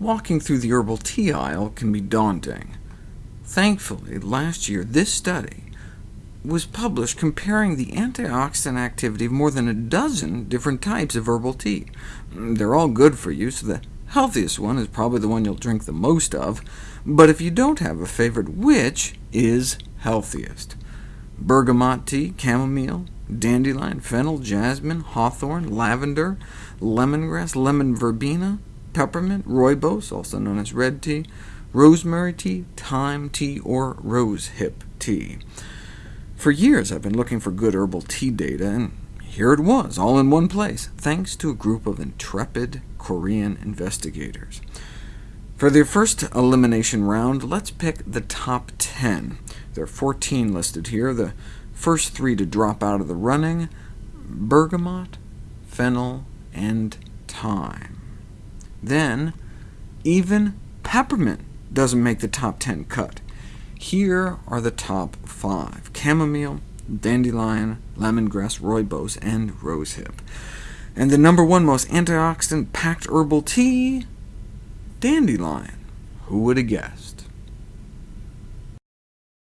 walking through the herbal tea aisle can be daunting. Thankfully, last year this study was published comparing the antioxidant activity of more than a dozen different types of herbal tea. Mm, they're all good for you, so the healthiest one is probably the one you'll drink the most of, but if you don't have a favorite, which is healthiest? Bergamot tea, chamomile, dandelion, fennel, jasmine, hawthorn, lavender, lemongrass, lemon verbena, peppermint, rooibos, also known as red tea, rosemary tea, thyme tea, or rosehip tea. For years I've been looking for good herbal tea data, and here it was, all in one place, thanks to a group of intrepid Korean investigators. For the first elimination round, let's pick the top 10. There are 14 listed here. The first three to drop out of the running, bergamot, fennel, and thyme. Then, even peppermint doesn't make the top 10 cut. Here are the top five— chamomile, dandelion, lemongrass, rooibos, and rosehip. And the number one most antioxidant-packed herbal tea? Dandelion. Who would have guessed?